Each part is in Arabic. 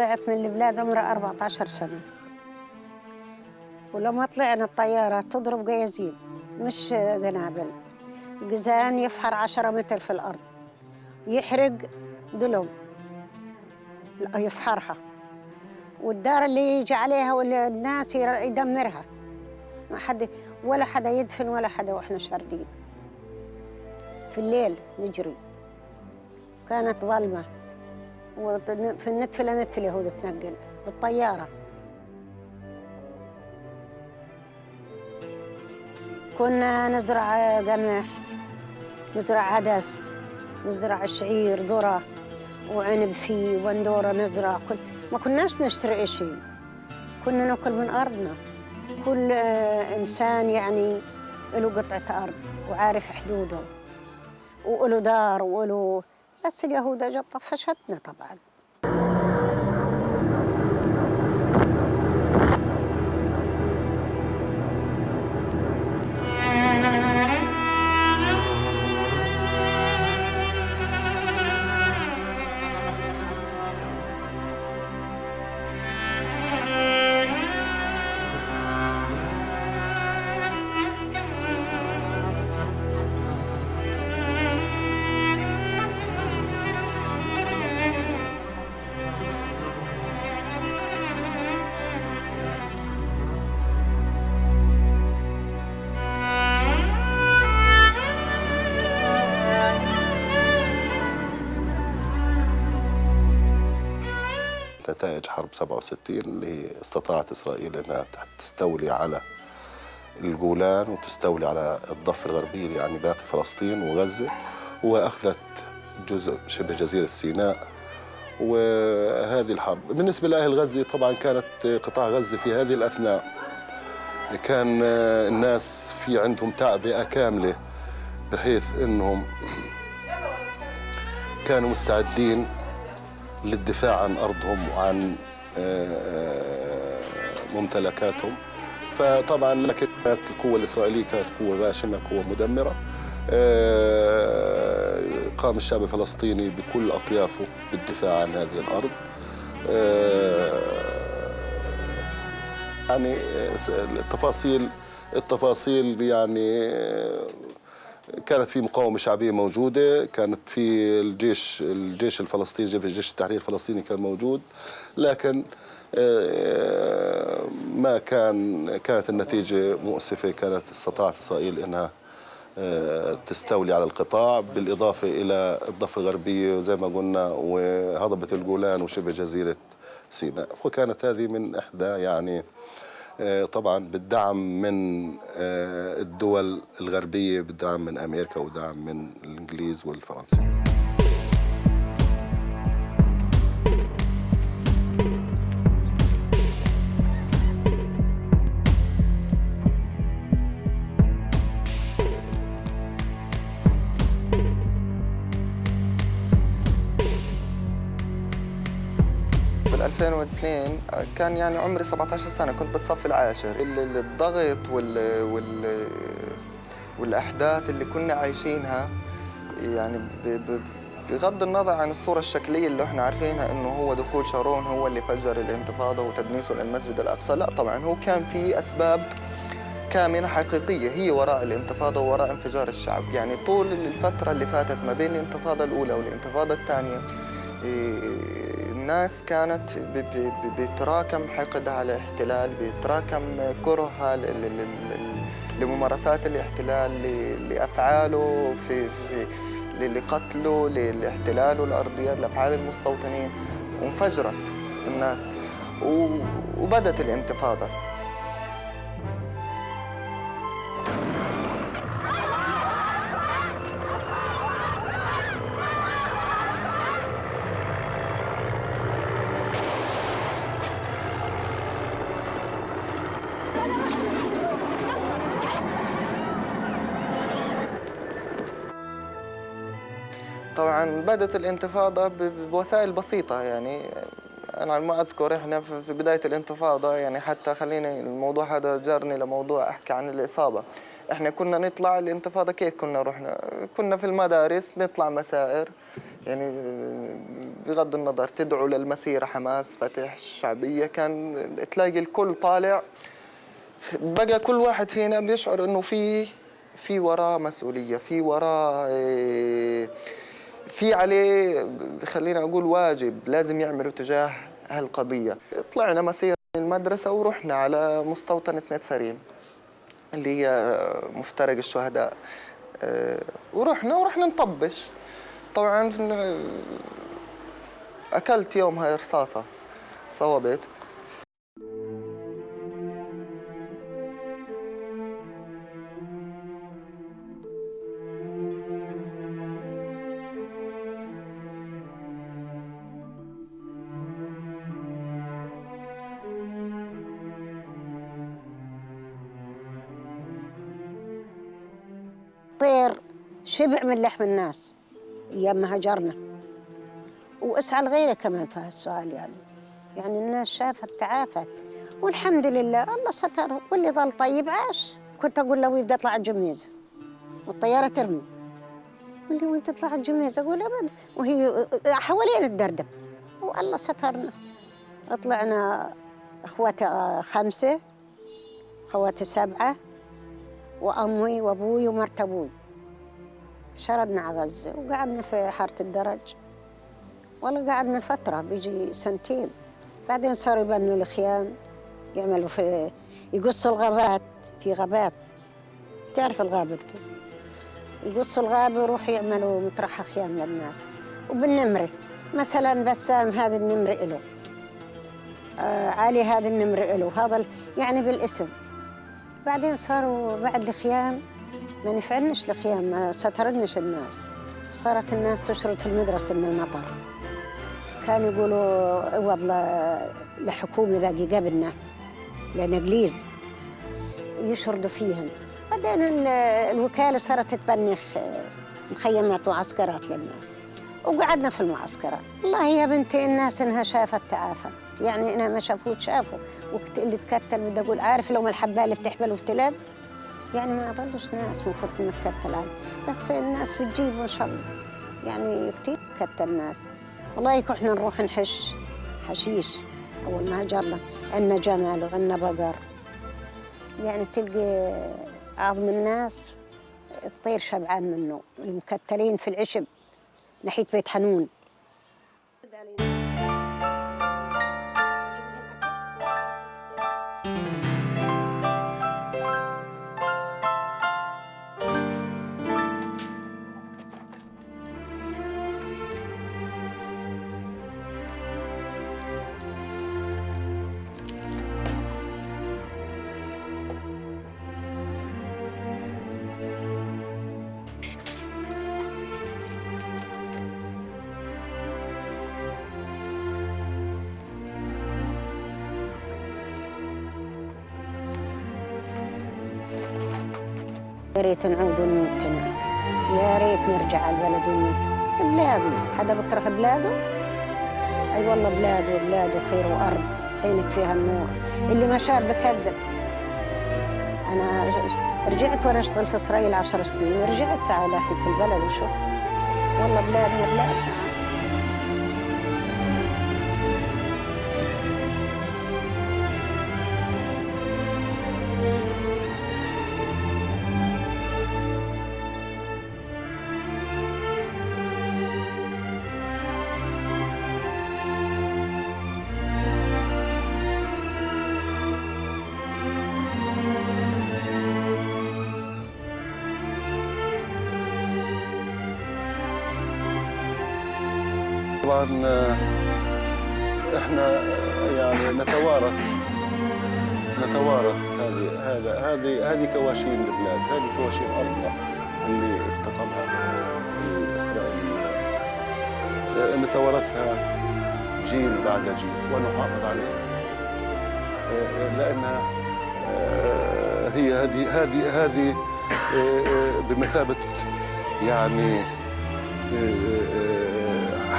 طلعت من البلاد عمرها 14 سنة. ولما طلعنا الطيارة تضرب جيازين مش قنابل. الجزان يفحر 10 متر في الأرض. يحرق دلم. يفحرها. والدار اللي يجي عليها والناس يدمرها. ما حد ولا حدا يدفن ولا حدا وإحنا شاردين. في الليل نجري. كانت ظلمة. وفي النتفلة نتفلة هو تنقل بالطيارة. كنا نزرع قمح نزرع عدس نزرع شعير ذرة وعنب فيه وبندورة نزرع. كل ما كناش نشتري شيء كنا نأكل من أرضنا. كل إنسان يعني له قطعة أرض وعارف حدوده. وله دار وله بس اليهود اجت طفشتنا طبعا. نتائج حرب 67 اللي استطاعت إسرائيل أنها تستولي على الجولان وتستولي على الضفة الغربية يعني باقي فلسطين وغزة وأخذت جزء شبه جزيرة سيناء وهذه الحرب. بالنسبة لأهل غزة طبعا كانت قطاع غزة في هذه الأثناء. كان الناس في عندهم تعبئة كاملة بحيث أنهم كانوا مستعدين للدفاع عن أرضهم وعن ممتلكاتهم. فطبعا لكن كانت القوة الإسرائيلية كانت قوة غاشمة قوة مدمرة. قام الشعب الفلسطيني بكل أطيافه بالدفاع عن هذه الأرض. يعني التفاصيل التفاصيل يعني كانت في مقاومة شعبية موجودة كانت في الجيش الجيش الفلسطيني جيش التحرير الفلسطيني كان موجود لكن ما كان كانت النتيجة مؤسفة كانت استطاعت إسرائيل أنها تستولي على القطاع بالإضافة إلى الضفة الغربية وزي ما قلنا وهضبة الجولان وشبه جزيرة سيناء. وكانت هذه من إحدى يعني طبعا بالدعم من الدول الغربية بالدعم من أمريكا ودعم من الإنجليز والفرنسيين 2002 كان يعني عمري 17 سنة كنت بالصف العاشر. الضغط وال وال والأحداث اللي كنا عايشينها يعني بغض النظر عن الصورة الشكلية اللي إحنا عارفينها إنه هو دخول شارون هو اللي فجر الانتفاضة وتدنيسه للمسجد الأقصى، لا طبعا هو كان في أسباب كامنة حقيقية هي وراء الانتفاضة ووراء انفجار الشعب، يعني طول الفترة اللي فاتت ما بين الانتفاضة الأولى والانتفاضة الثانية الناس كانت بيتراكم حقدها على الاحتلال بيتراكم كرهها لممارسات الاحتلال لأفعاله في, لقتله لإحتلاله الارضيات لأفعال المستوطنين. وانفجرت الناس وبدت الانتفاضة. طبعا بدت الانتفاضة بوسائل بسيطة يعني. على ما أذكر إحنا في بداية الانتفاضة يعني حتى خليني الموضوع هذا جرني لموضوع أحكي عن الإصابة. إحنا كنا نطلع الانتفاضة كيف كنا رحنا؟ كنا في المدارس نطلع مسائر يعني بغض النظر تدعو للمسيرة حماس فتح الشعبيه كان تلاقي الكل طالع. بقى كل واحد فينا بيشعر إنه في في وراه مسؤولية في وراه إيه، في عليه خلينا أقول واجب لازم يعمله تجاه هالقضية. طلعنا مسيرة من المدرسة ورحنا على مستوطنه نت سريم اللي هي مفترق الشهداء. آه، ورحنا ورحنا نطبش. طبعا آه، أكلت يومها رصاصة صوبت طير شبع من لحم الناس أيام ما هجرنا. واسعى لغيره كمان في هالسؤال يعني. يعني الناس شافت تعافت. والحمد لله الله ستر. واللي ظل طيب عاش. كنت أقول له بدي اطلع الجميزة. والطيارة ترمي. يقول لي وين تطلع الجميزة؟ أقول أبد. وهي حوالين الدردب. والله سترنا. طلعنا اخواتي خمسة اخواتي سبعة. وأمي وأبوي ومرت أبوي شردنا على غزه وقعدنا في حارة الدرج. والله قعدنا فترة بيجي سنتين. بعدين صاروا يبنوا الخيام يعملوا في يقصوا الغابات في غابات. تعرف الغابة؟ يقصوا الغابة ويروحوا يعملوا مطرحة خيام للناس. وبالنمرة مثلا بسام هذا النمر إله. آه علي هذا النمر إله. هذا يعني بالاسم. بعدين صاروا بعد الخيام ما نفعنش الخيام ما سترنش الناس. صارت الناس تشرد في المدرسة من المطر. كانوا يقولوا عوض ل- لحكومة باقي قبلنا لنجليز يشردوا فيهم. بعدين ال- الوكالة صارت تبني خ- مخيمات ومعسكرات للناس. وقعدنا في المعسكرات. والله يا بنتي الناس إنها شافت تعافت. يعني إنها ما شافوت شافوا وقت اللي تكتل بدي أقول عارف لو ما الحبايه بتحبل وبتلب؟ يعني ما ضلش ناس من كثر ما تكتل بس الناس بتجيب ما شاء الله. يعني كثير كتل الناس والله إحنا نروح نحش حشيش. أول ما هجرنا عندنا جمل وعندنا بقر. يعني تلقي عظم الناس الطير شبعان منه. المكتلين في العشب ناحية بيت حنون. ريت نعود ونموت هناك. يا ريت نرجع على البلد ونموت. بلادنا حدا بكرة بلاده؟ أي والله بلاده بلاده خير وأرض. عينك فيها النور. اللي ما شاف بكذب. أنا رجعت وأنا أشتغل في إسرائيل عشر سنين. رجعت على ناحيه البلد وشفت. والله بلادنا بلادنا طبعا آه، إحنا آه، يعني نتوارث نتوارث هذه هذا هذه هذه كواشين البلاد هذه كواشين أرضنا اللي اغتصبها الاسرائيليين آه، نتوارثها جيل بعد جيل ونحافظ عليها. لانها هي هذه هذه هذه بمثابة يعني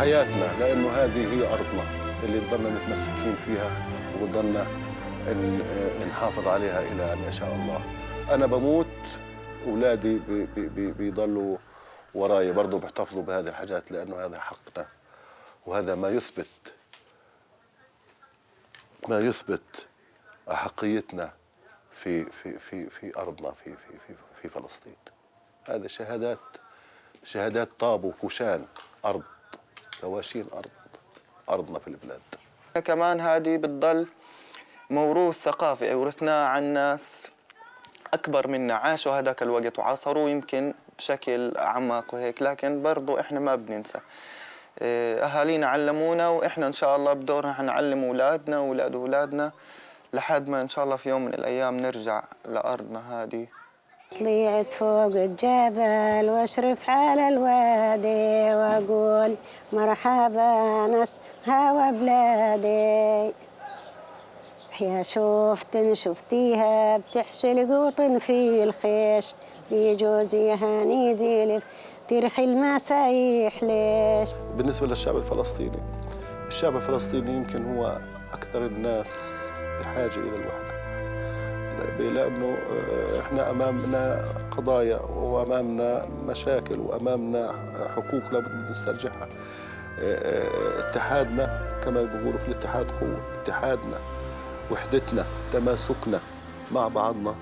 حياتنا لأنه هذه هي أرضنا اللي نضلنا متمسكين فيها ونضلنا ن- نحافظ عليها إلى أن يشاء الله. أنا بموت بي- بيضلوا وراي برضه بيحتفظوا بهذه الحاجات لأنه هذا حقنا. وهذا ما يثبت ما يثبت أحقيتنا في في في في أرضنا في في في في فلسطين. هذا شهادات شهادات طاب وكوشان أرض. كواشين أرض أرضنا في البلاد. كمان هذه بتضل موروث ثقافي ورثناه عن ناس أكبر منا عاشوا هذاك الوقت وعاصروه يمكن بشكل أعمق وهيك لكن برضو إحنا ما بننسى. إيه، أهالينا علمونا وإحنا إن شاء الله بدورنا حنعلم أولادنا وأولاد أولادنا لحد ما إن شاء الله في يوم من الأيام نرجع لأرضنا هذه طلعت فوق الجبل واشرف على الوادي واقول مرحبا ناس هوا بلادي يا شفت شفتيها بتحشي القوطن في الخيش. دي جوزي هاني ديلف ترخي المسايح. ليش؟ بالنسبة للشعب الفلسطيني الشعب الفلسطيني يمكن هو أكثر الناس بحاجة إلى الوحدة. لأنه آه، إحنا أمامنا قضايا وأمامنا مشاكل وأمامنا حقوق لابد نسترجعها. آه، آه، اتحادنا كما بيقولوا في الاتحاد قوة. اتحادنا وحدتنا تماسكنا مع بعضنا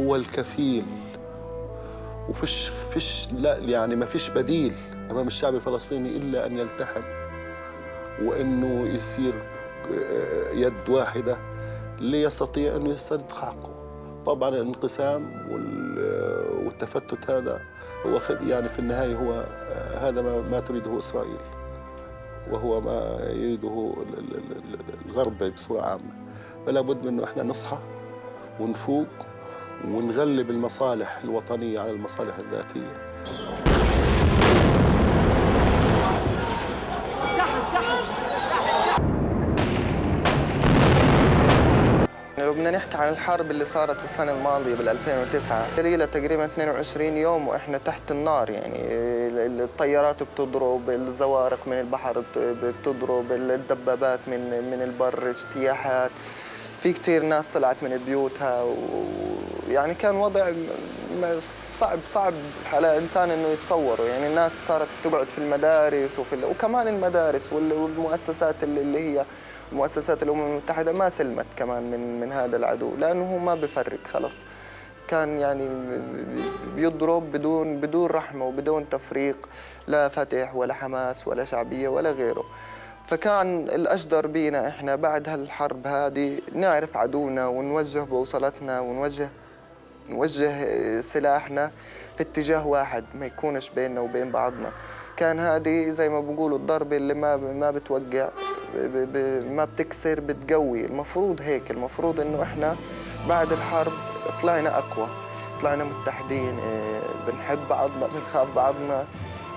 هو الكفيل. وفيش فيش لا يعني ما فيش بديل أمام الشعب الفلسطيني إلا أن يلتحم. وإنه يصير آه، يد واحدة ليستطيع انه يسترد حقه. طبعا الانقسام وال- والتفتت هذا هو يعني في النهاية هو هذا ما, تريده إسرائيل وهو ما يريده ال- ال- ال- ال- الغرب بصورة عامة. فلا بد من انه إحنا نصحى ونفوق ونغلب المصالح الوطنية على المصالح الذاتية. لو بدنا نحكي عن الحرب اللي صارت السنة الماضية بال 2009 لها تقريبا 22 يوم وإحنا تحت النار يعني ال- الطيارات بتضرب الزوارق من البحر بت- بتضرب الدبابات من من البر اجتياحات في كتير ناس طلعت من بيوتها ويعني كان وضع صعب صعب على إنسان إنه يتصوره يعني الناس صارت تقعد في المدارس وفي وكمان المدارس وال- والمؤسسات اللي هي مؤسسات الأمم المتحدة ما سلمت كمان من من هذا العدو لأنه هو ما بفرق خلص. كان يعني بيضرب بدون بدون رحمة وبدون تفريق لا فتح ولا حماس ولا شعبية ولا غيره. فكان الأجدر بينا إحنا بعد هالحرب هذه نعرف عدونا ونوجه بوصلتنا ونوجه نوجه سلاحنا في اتجاه واحد ما يكونش بيننا وبين بعضنا. كان هذه زي ما بقولوا الضربة اللي ما ما بتوقع ما بتكسر بتقوي. المفروض هيك المفروض إنه إحنا بعد الحرب طلعنا أقوى طلعنا متحدين إيه، بنحب بعضنا بنخاف بعضنا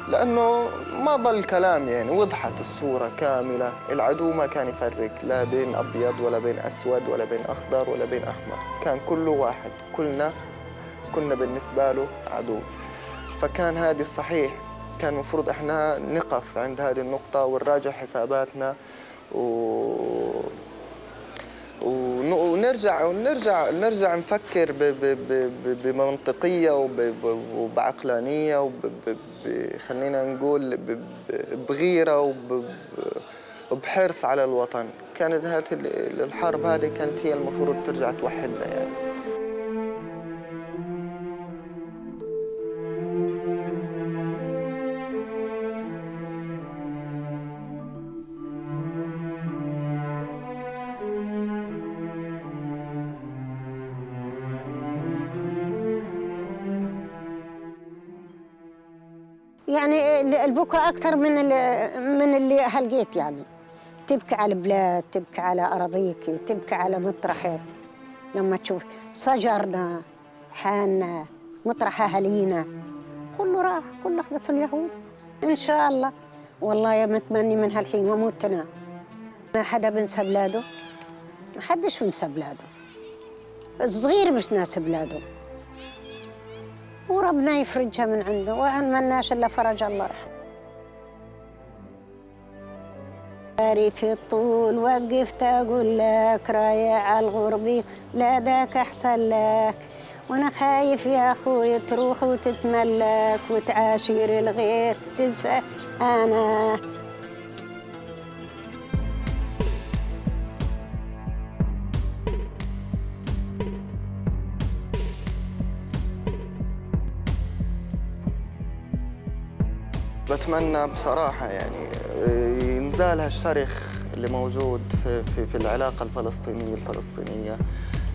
لأنه ما ضل كلام يعني وضحت الصورة كاملة. العدو ما كان يفرق لا بين أبيض ولا بين أسود ولا بين أخضر ولا بين أحمر كان كله واحد. كلنا كنا بالنسبة له عدو. فكان هذه الصحيح كان المفروض إحنا نقف عند هذه النقطة ونراجع حساباتنا و... ون- ونرجع ونرجع نرجع نفكر بمنطقية وبعقلانية وب ب ب خلينا نقول بغيرة وبحرص على الوطن. كانت هذه ال- الحرب هذه كانت هي المفروض ترجع توحدنا يعني. يعني ال- البكاء أكثر من من اللي هلقيت يعني. تبكي على البلاد تبكي على أراضيك تبكي على مطرحك. لما تشوف شجرنا حالنا مطرح أهالينا كله راح كله أخذته اليهود. إن شاء الله. والله يا متمني من هالحين وموتنا ما حدا بنسى بلاده. ما حدش بنسى بلاده. الصغير مش ناس بلاده. وربنا يفرجها من عنده وعن مناش إلا فرج الله. باري في الطول وقفت أقول لك رايع الغربي لا ذاك أحسن لك. وأنا خايف يا أخوي تروح وتتملك وتعاشر الغير تنسى أنا. بتمنى بصراحة يعني آه، ينزال هالشرخ اللي موجود في, في, في العلاقة الفلسطينية الفلسطينية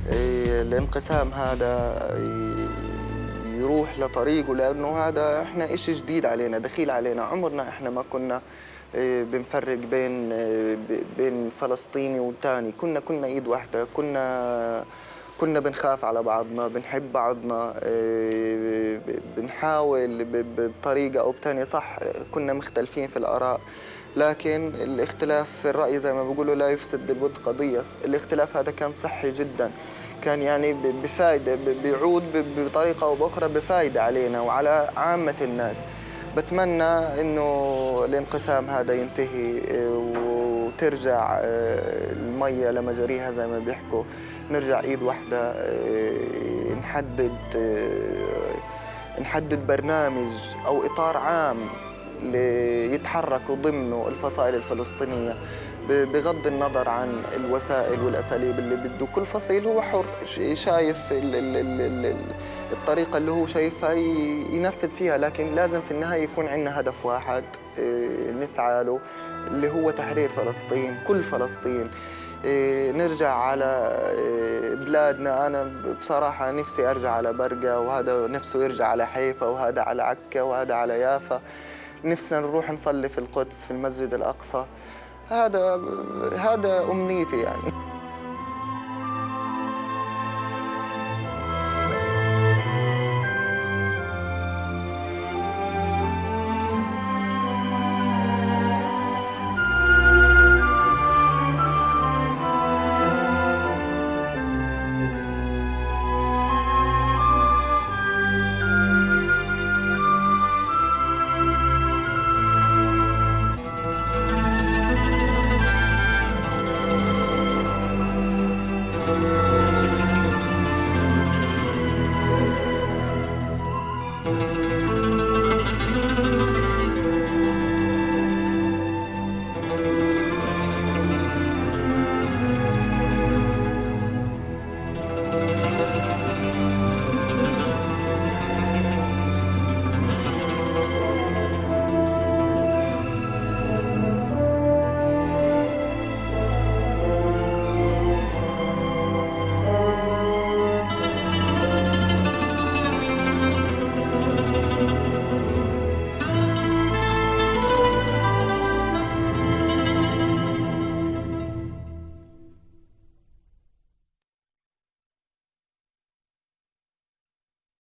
آه، الانقسام هذا آه، يروح لطريقه لأنه هذا إحنا إشي جديد علينا دخيل علينا. عمرنا إحنا ما كنا بنفرق بين بين فلسطيني والتاني كنا كنا إيد واحدة كنا كنا بنخاف على بعضنا بنحب بعضنا آه، بنحاول بطريقة أو بتانية صح كنا مختلفين في الآراء لكن الاختلاف في الرأي زي ما بيقولوا لا يفسد للود قضية الاختلاف هذا كان صحي جدا كان يعني بفائدة بيعود بطريقة أو بأخرى بفائدة علينا وعلى عامة الناس. بتمنى إنه الانقسام هذا ينتهي آه، وترجع آه، المية لمجاريها زي ما بيحكوا. نرجع ايد واحدة آه، نحدد نحدد برنامج أو إطار عام ليتحركوا ضمنه الفصائل الفلسطينية بغض النظر عن الوسائل والأساليب اللي بده. كل فصيل هو حر شايف الطريقة اللي هو شايفها ينفذ فيها لكن لازم في النهاية يكون عندنا هدف واحد آه، نسعى له اللي هو تحرير فلسطين كل فلسطين. آه، نرجع على آه، بلادنا. أنا بصراحة نفسي أرجع على برقة وهذا نفسه يرجع على حيفا وهذا على عكا وهذا على يافا. نفسنا نروح نصلي في القدس في المسجد الأقصى. هذا هذا أمنيتي يعني.